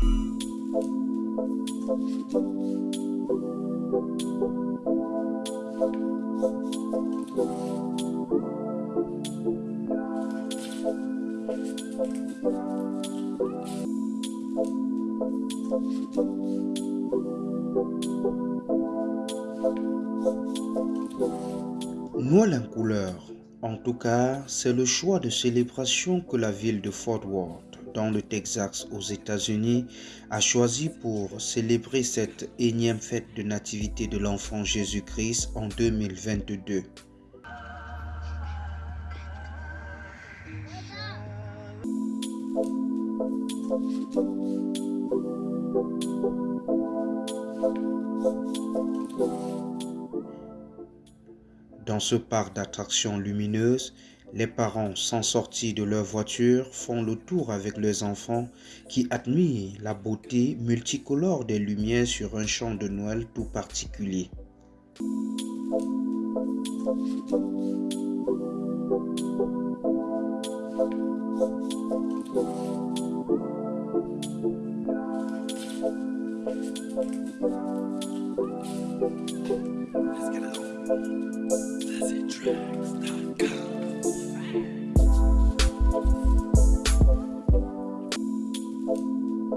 Noël en couleur. En tout cas, c'est le choix de célébration que la ville de Fort Worth, dans le Texas aux États-Unis, a choisi pour célébrer cette énième fête de nativité de l'enfant Jésus-Christ en 2022. Dans ce parc d'attractions lumineuses, les parents, sans sortir de leur voiture, font le tour avec leurs enfants qui admirent la beauté multicolore des lumières sur un champ de Noël tout particulier. La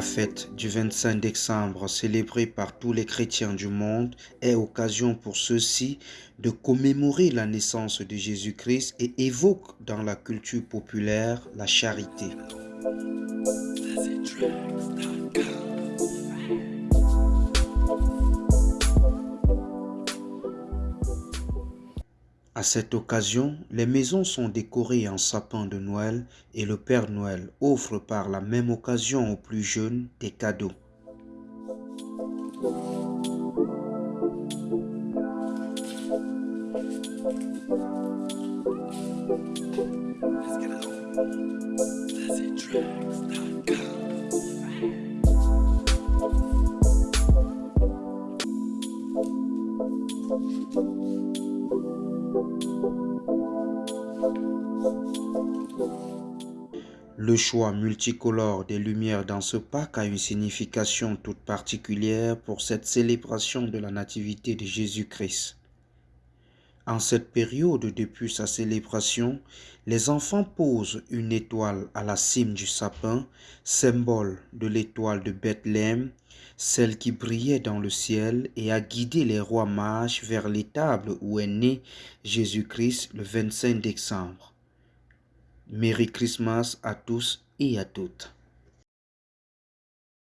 fête du 25 décembre, célébrée par tous les chrétiens du monde, est occasion pour ceux-ci de commémorer la naissance de Jésus-Christ et évoque dans la culture populaire la charité. À cette occasion, les maisons sont décorées en sapin de Noël et le Père Noël offre par la même occasion aux plus jeunes des cadeaux. Le choix multicolore des lumières dans ce parc a une signification toute particulière pour cette célébration de la nativité de Jésus-Christ. En cette période depuis sa célébration, les enfants posent une étoile à la cime du sapin, symbole de l'étoile de Bethléem, celle qui brillait dans le ciel et a guidé les rois mages vers l'étable où est né Jésus-Christ le 25 décembre. Merry Christmas à tous et à toutes.